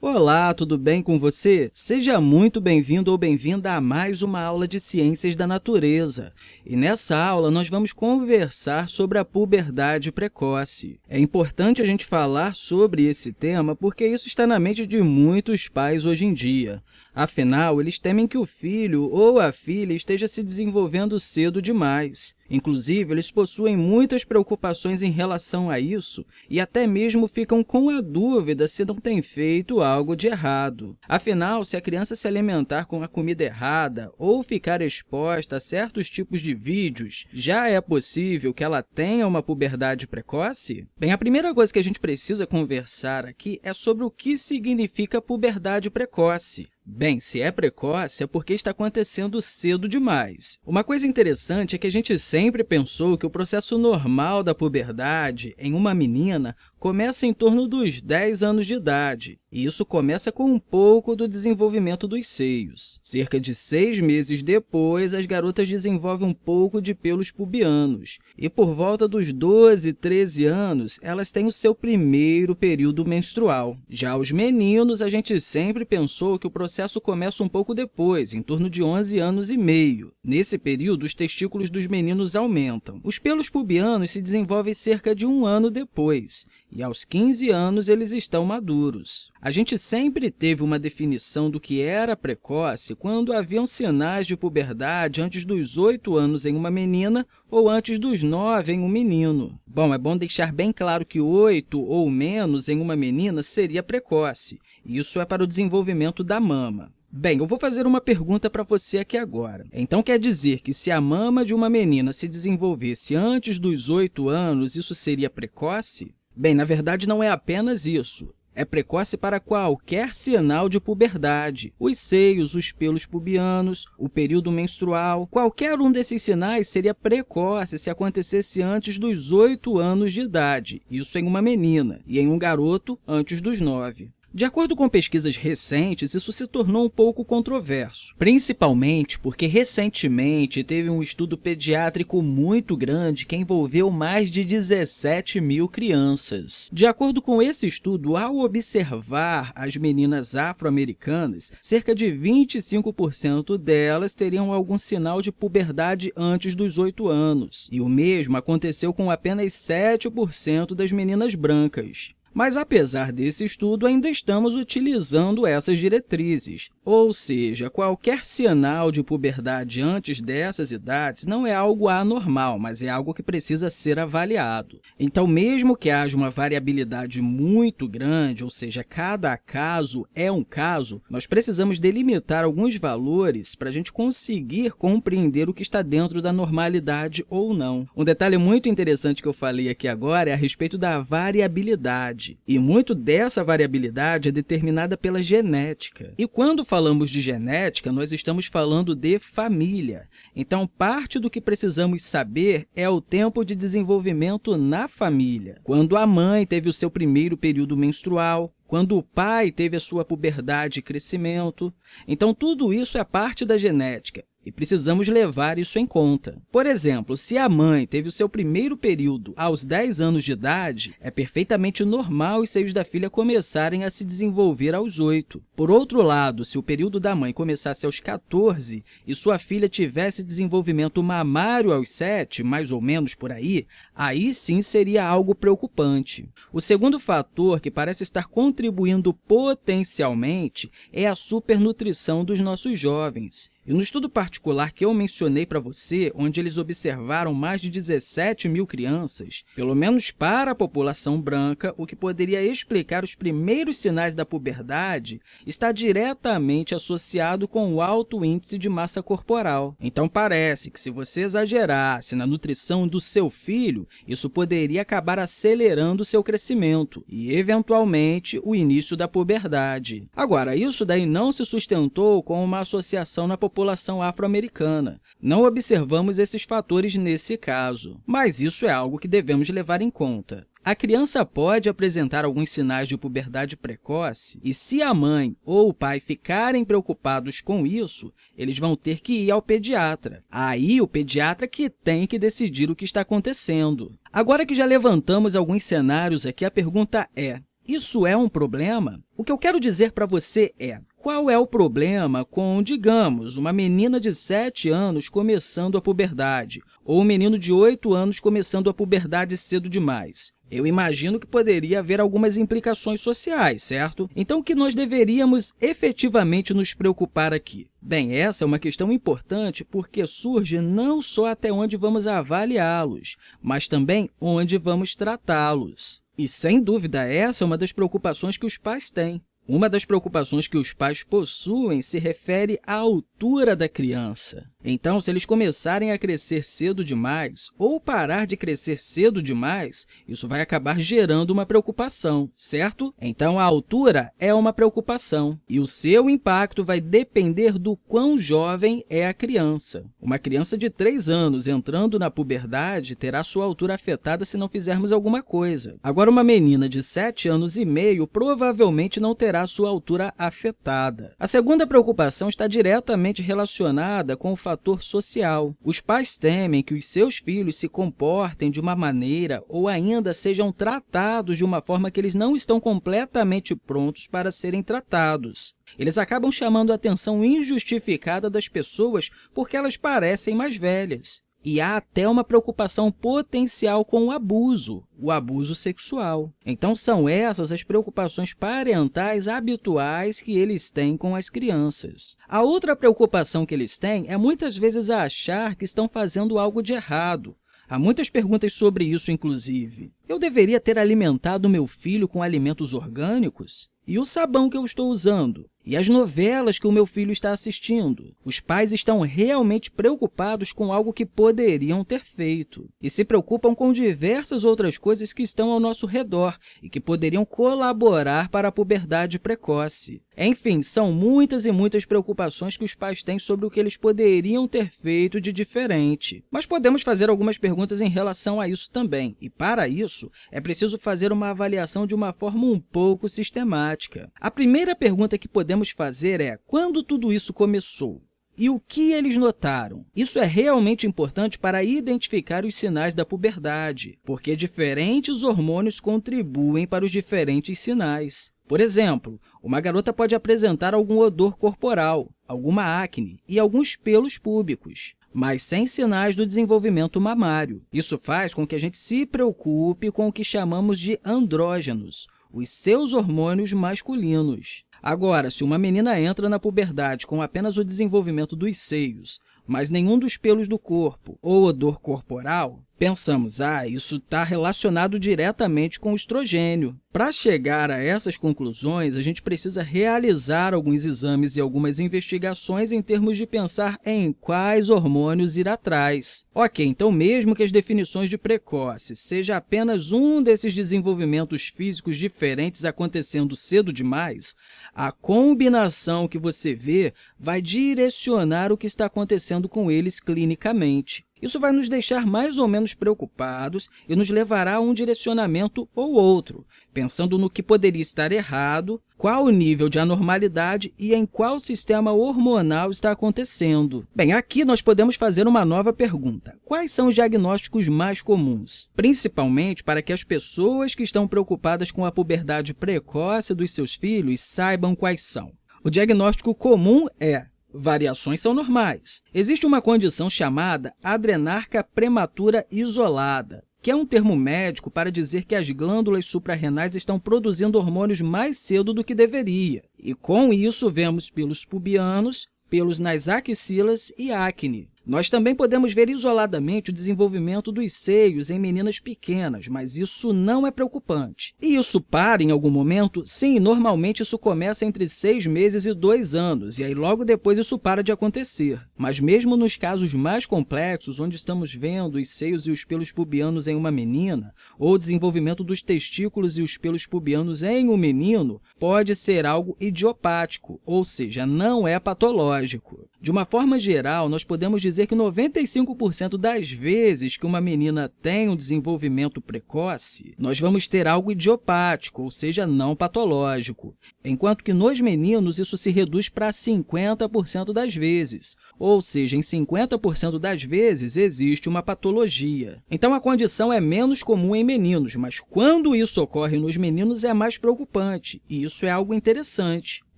Olá, tudo bem com você? Seja muito bem-vindo ou bem-vinda a mais uma aula de Ciências da Natureza. E nessa aula, nós vamos conversar sobre a puberdade precoce. É importante a gente falar sobre esse tema porque isso está na mente de muitos pais hoje em dia. Afinal, eles temem que o filho ou a filha esteja se desenvolvendo cedo demais. Inclusive, eles possuem muitas preocupações em relação a isso e até mesmo ficam com a dúvida se não tem feito algo de errado. Afinal, se a criança se alimentar com a comida errada ou ficar exposta a certos tipos de vídeos, já é possível que ela tenha uma puberdade precoce? Bem, a primeira coisa que a gente precisa conversar aqui é sobre o que significa puberdade precoce. Bem, se é precoce, é porque está acontecendo cedo demais. Uma coisa interessante é que a gente sempre pensou que o processo normal da puberdade em uma menina começa em torno dos 10 anos de idade, e isso começa com um pouco do desenvolvimento dos seios. Cerca de seis meses depois, as garotas desenvolvem um pouco de pelos pubianos, e por volta dos 12, 13 anos, elas têm o seu primeiro período menstrual. Já os meninos, a gente sempre pensou que o processo começa um pouco depois, em torno de 11 anos e meio. Nesse período, os testículos dos meninos aumentam. Os pelos pubianos se desenvolvem cerca de um ano depois, e aos 15 anos eles estão maduros. A gente sempre teve uma definição do que era precoce quando haviam sinais de puberdade antes dos 8 anos em uma menina ou antes dos 9 em um menino. Bom, é bom deixar bem claro que 8 ou menos em uma menina seria precoce. Isso é para o desenvolvimento da mama. Bem, eu vou fazer uma pergunta para você aqui agora. Então, quer dizer que se a mama de uma menina se desenvolvesse antes dos 8 anos, isso seria precoce? Bem, na verdade, não é apenas isso. É precoce para qualquer sinal de puberdade. Os seios, os pelos pubianos, o período menstrual, qualquer um desses sinais seria precoce se acontecesse antes dos 8 anos de idade, isso em uma menina, e em um garoto antes dos 9. De acordo com pesquisas recentes, isso se tornou um pouco controverso, principalmente porque recentemente teve um estudo pediátrico muito grande que envolveu mais de 17 mil crianças. De acordo com esse estudo, ao observar as meninas afro-americanas, cerca de 25% delas teriam algum sinal de puberdade antes dos 8 anos, e o mesmo aconteceu com apenas 7% das meninas brancas. Mas, apesar desse estudo, ainda estamos utilizando essas diretrizes, ou seja, qualquer sinal de puberdade antes dessas idades não é algo anormal, mas é algo que precisa ser avaliado. Então, mesmo que haja uma variabilidade muito grande, ou seja, cada caso é um caso, nós precisamos delimitar alguns valores para a gente conseguir compreender o que está dentro da normalidade ou não. Um detalhe muito interessante que eu falei aqui agora é a respeito da variabilidade e muito dessa variabilidade é determinada pela genética. E quando falamos de genética, nós estamos falando de família. Então, parte do que precisamos saber é o tempo de desenvolvimento na família. Quando a mãe teve o seu primeiro período menstrual, quando o pai teve a sua puberdade e crescimento. Então, tudo isso é parte da genética e precisamos levar isso em conta. Por exemplo, se a mãe teve o seu primeiro período aos 10 anos de idade, é perfeitamente normal os seios da filha começarem a se desenvolver aos 8. Por outro lado, se o período da mãe começasse aos 14 e sua filha tivesse desenvolvimento mamário aos 7, mais ou menos por aí, aí sim seria algo preocupante. O segundo fator que parece estar contribuindo potencialmente é a supernutrição dos nossos jovens. E no estudo particular que eu mencionei para você, onde eles observaram mais de 17 mil crianças, pelo menos para a população branca, o que poderia explicar os primeiros sinais da puberdade está diretamente associado com o alto índice de massa corporal. Então, parece que se você exagerasse na nutrição do seu filho, isso poderia acabar acelerando seu crescimento e, eventualmente, o início da puberdade. Agora, isso daí não se sustentou com uma associação na população afro-americana. Não observamos esses fatores nesse caso, mas isso é algo que devemos levar em conta. A criança pode apresentar alguns sinais de puberdade precoce e, se a mãe ou o pai ficarem preocupados com isso, eles vão ter que ir ao pediatra. Aí, o pediatra que tem que decidir o que está acontecendo. Agora que já levantamos alguns cenários aqui, a pergunta é, Isso é um problema? O que eu quero dizer para você é, qual é o problema com, digamos, uma menina de 7 anos começando a puberdade ou um menino de 8 anos começando a puberdade cedo demais? Eu imagino que poderia haver algumas implicações sociais, certo? Então, o que nós deveríamos efetivamente nos preocupar aqui? Bem, essa é uma questão importante porque surge não só até onde vamos avaliá-los, mas também onde vamos tratá-los. E, sem dúvida, essa é uma das preocupações que os pais têm. Uma das preocupações que os pais possuem se refere à altura da criança. Então, se eles começarem a crescer cedo demais ou parar de crescer cedo demais, isso vai acabar gerando uma preocupação, certo? Então, a altura é uma preocupação e o seu impacto vai depender do quão jovem é a criança. Uma criança de 3 anos entrando na puberdade terá sua altura afetada se não fizermos alguma coisa. Agora, uma menina de 7 anos e meio provavelmente não terá sua altura afetada. A segunda preocupação está diretamente relacionada com o fator social. Os pais temem que os seus filhos se comportem de uma maneira ou ainda sejam tratados de uma forma que eles não estão completamente prontos para serem tratados. Eles acabam chamando a atenção injustificada das pessoas porque elas parecem mais velhas. E há até uma preocupação potencial com o abuso, o abuso sexual. Então, são essas as preocupações parentais habituais que eles têm com as crianças. A outra preocupação que eles têm é muitas vezes achar que estão fazendo algo de errado. Há muitas perguntas sobre isso, inclusive. Eu deveria ter alimentado meu filho com alimentos orgânicos? E o sabão que eu estou usando? E as novelas que o meu filho está assistindo? Os pais estão realmente preocupados com algo que poderiam ter feito e se preocupam com diversas outras coisas que estão ao nosso redor e que poderiam colaborar para a puberdade precoce. Enfim, são muitas e muitas preocupações que os pais têm sobre o que eles poderiam ter feito de diferente. Mas podemos fazer algumas perguntas em relação a isso também, e para isso é preciso fazer uma avaliação de uma forma um pouco sistemática. A primeira pergunta que podemos podemos fazer é quando tudo isso começou? E o que eles notaram? Isso é realmente importante para identificar os sinais da puberdade, porque diferentes hormônios contribuem para os diferentes sinais. Por exemplo, uma garota pode apresentar algum odor corporal, alguma acne e alguns pelos púbicos, mas sem sinais do desenvolvimento mamário. Isso faz com que a gente se preocupe com o que chamamos de andrógenos, os seus hormônios masculinos. Agora, se uma menina entra na puberdade com apenas o desenvolvimento dos seios, mas nenhum dos pelos do corpo ou odor corporal, pensamos, ah, isso está relacionado diretamente com o estrogênio. Para chegar a essas conclusões, a gente precisa realizar alguns exames e algumas investigações em termos de pensar em quais hormônios ir atrás. Ok, então mesmo que as definições de precoce seja apenas um desses desenvolvimentos físicos diferentes acontecendo cedo demais, a combinação que você vê vai direcionar o que está acontecendo com eles clinicamente. Isso vai nos deixar mais ou menos preocupados e nos levará a um direcionamento ou outro, pensando no que poderia estar errado, qual o nível de anormalidade e em qual sistema hormonal está acontecendo. Bem, aqui nós podemos fazer uma nova pergunta. Quais são os diagnósticos mais comuns? Principalmente para que as pessoas que estão preocupadas com a puberdade precoce dos seus filhos saibam quais são. O diagnóstico comum é Variações são normais. Existe uma condição chamada adrenarca prematura isolada, que é um termo médico para dizer que as glândulas suprarrenais estão produzindo hormônios mais cedo do que deveria. E com isso, vemos pelos pubianos, pelos nas axilas e acne. Nós também podemos ver isoladamente o desenvolvimento dos seios em meninas pequenas, mas isso não é preocupante. E isso para em algum momento? Sim, normalmente isso começa entre seis meses e dois anos, e aí logo depois isso para de acontecer. Mas mesmo nos casos mais complexos, onde estamos vendo os seios e os pelos pubianos em uma menina, ou o desenvolvimento dos testículos e os pelos pubianos em um menino, pode ser algo idiopático, ou seja, não é patológico. De uma forma geral, nós podemos dizer que 95% das vezes que uma menina tem um desenvolvimento precoce, nós vamos ter algo idiopático, ou seja, não patológico, enquanto que nos meninos isso se reduz para 50% das vezes, ou seja, em 50% das vezes existe uma patologia. Então, a condição é menos comum em meninos, mas quando isso ocorre nos meninos é mais preocupante, e isso é algo interessante.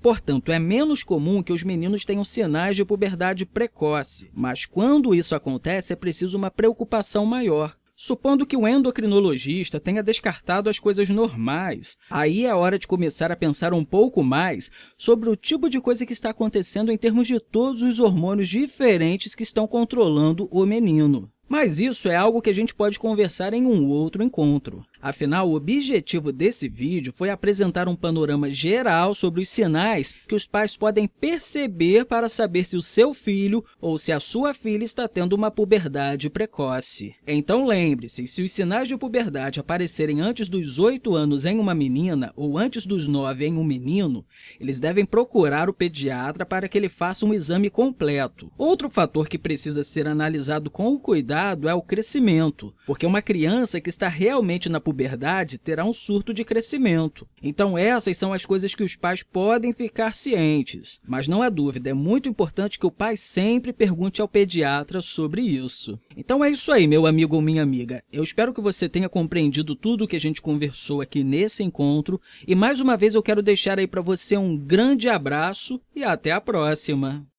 Portanto, é menos comum que os meninos tenham sinais de puberdade precoce, mas quando isso acontece, é preciso uma preocupação maior. Supondo que o endocrinologista tenha descartado as coisas normais, aí é hora de começar a pensar um pouco mais sobre o tipo de coisa que está acontecendo em termos de todos os hormônios diferentes que estão controlando o menino. Mas isso é algo que a gente pode conversar em um outro encontro. Afinal, o objetivo desse vídeo foi apresentar um panorama geral sobre os sinais que os pais podem perceber para saber se o seu filho ou se a sua filha está tendo uma puberdade precoce. Então, lembre-se, se os sinais de puberdade aparecerem antes dos 8 anos em uma menina ou antes dos 9 em um menino, eles devem procurar o pediatra para que ele faça um exame completo. Outro fator que precisa ser analisado com cuidado é o crescimento, porque uma criança que está realmente na puberdade terá um surto de crescimento. Então, essas são as coisas que os pais podem ficar cientes. Mas não há dúvida, é muito importante que o pai sempre pergunte ao pediatra sobre isso. Então é isso aí, meu amigo ou minha amiga. Eu espero que você tenha compreendido tudo o que a gente conversou aqui nesse encontro. E mais uma vez eu quero deixar aí para você um grande abraço e até a próxima!